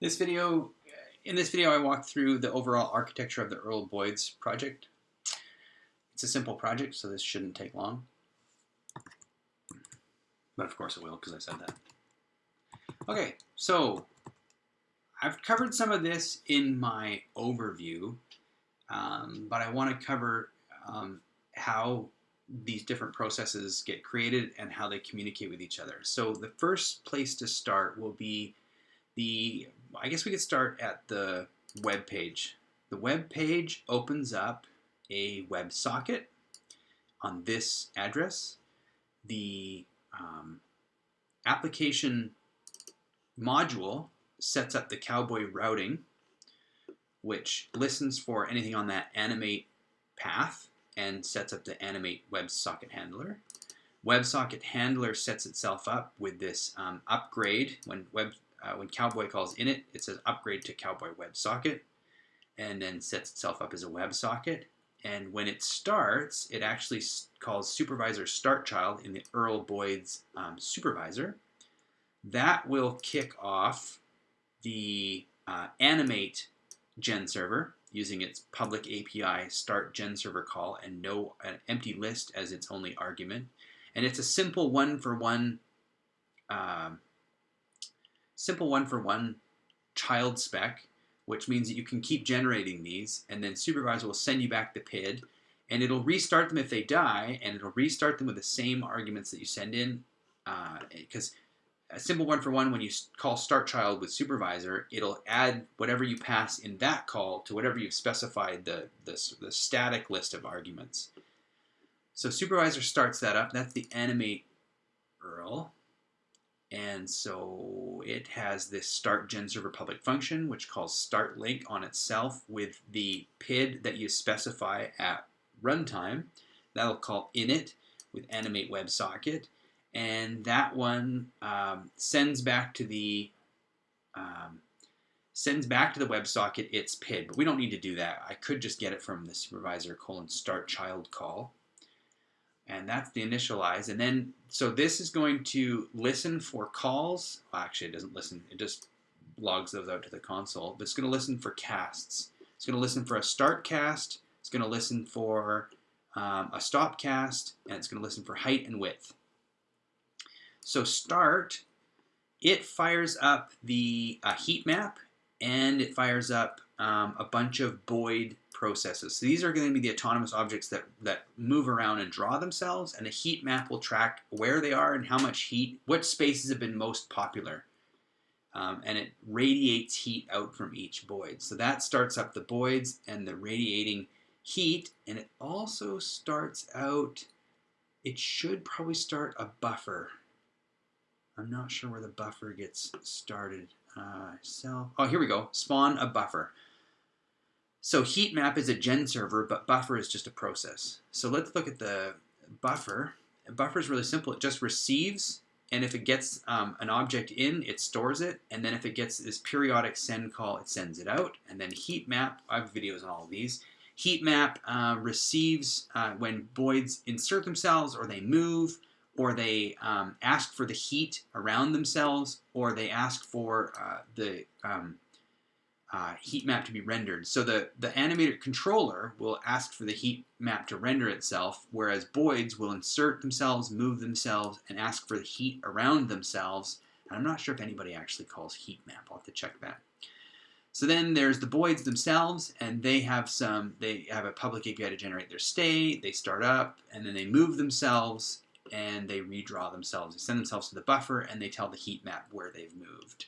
This video, in this video, I walk through the overall architecture of the Earl Boyd's project. It's a simple project, so this shouldn't take long. But of course it will, because I said that. Okay, so I've covered some of this in my overview, um, but I want to cover um, how these different processes get created and how they communicate with each other. So the first place to start will be the I guess we could start at the web page. The web page opens up a web socket on this address. The um, application module sets up the cowboy routing, which listens for anything on that animate path and sets up the animate WebSocket handler. WebSocket handler sets itself up with this um, upgrade when web uh, when Cowboy calls init, it says upgrade to Cowboy WebSocket, and then sets itself up as a WebSocket. And when it starts, it actually calls supervisor start child in the Earl Boyd's um, supervisor. That will kick off the uh, animate gen server using its public API start gen server call and no an empty list as its only argument. And it's a simple one for one um, simple one for one child spec, which means that you can keep generating these, and then supervisor will send you back the PID, and it'll restart them if they die, and it'll restart them with the same arguments that you send in, because uh, a simple one for one, when you call start child with supervisor, it'll add whatever you pass in that call to whatever you've specified the, the, the static list of arguments. So supervisor starts that up. That's the animate Earl. And so it has this start gen server public function, which calls start link on itself with the PID that you specify at runtime. That'll call init with animate WebSocket. And that one um, sends back to the um, sends back to the WebSocket its PID, but we don't need to do that. I could just get it from the supervisor colon start child call and that's the initialize. And then, so this is going to listen for calls. Well, actually, it doesn't listen. It just logs those out to the console. But it's going to listen for casts. It's going to listen for a start cast. It's going to listen for um, a stop cast, and it's going to listen for height and width. So start, it fires up the uh, heat map, and it fires up um, a bunch of Boid processes. So these are going to be the autonomous objects that, that move around and draw themselves, and a heat map will track where they are and how much heat, what spaces have been most popular. Um, and it radiates heat out from each Boid. So that starts up the Boids and the radiating heat, and it also starts out, it should probably start a buffer. I'm not sure where the buffer gets started. Uh, so, oh, here we go. Spawn a buffer. So heat map is a gen server, but buffer is just a process. So let's look at the buffer. A buffer is really simple. It just receives, and if it gets um, an object in, it stores it, and then if it gets this periodic send call, it sends it out. And then heat map, I have videos on all of these. Heat map uh, receives uh, when Boids insert themselves, or they move, or they um, ask for the heat around themselves, or they ask for uh, the um, uh, heat map to be rendered. So the, the animator controller will ask for the heat map to render itself, whereas Boids will insert themselves, move themselves, and ask for the heat around themselves. And I'm not sure if anybody actually calls heat map. I'll have to check that. So then there's the Boids themselves, and they have some, they have a public API to generate their state, they start up, and then they move themselves, and they redraw themselves. They send themselves to the buffer, and they tell the heat map where they've moved.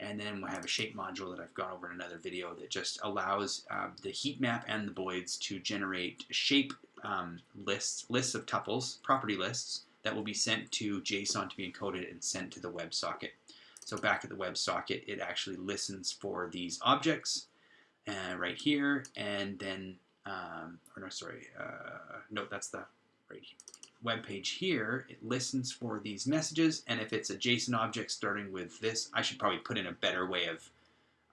And then we'll have a shape module that I've gone over in another video that just allows uh, the heat map and the Boids to generate shape um, lists, lists of tuples, property lists, that will be sent to JSON to be encoded and sent to the WebSocket. So back at the WebSocket, it actually listens for these objects uh, right here, and then, um, or no, sorry, uh, no, that's the right here web page here, it listens for these messages, and if it's a JSON object starting with this, I should probably put in a better way of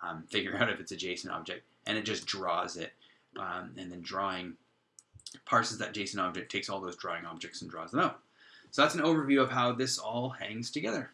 um, figuring out if it's a JSON object, and it just draws it, um, and then drawing parses that JSON object, takes all those drawing objects and draws them out. So that's an overview of how this all hangs together.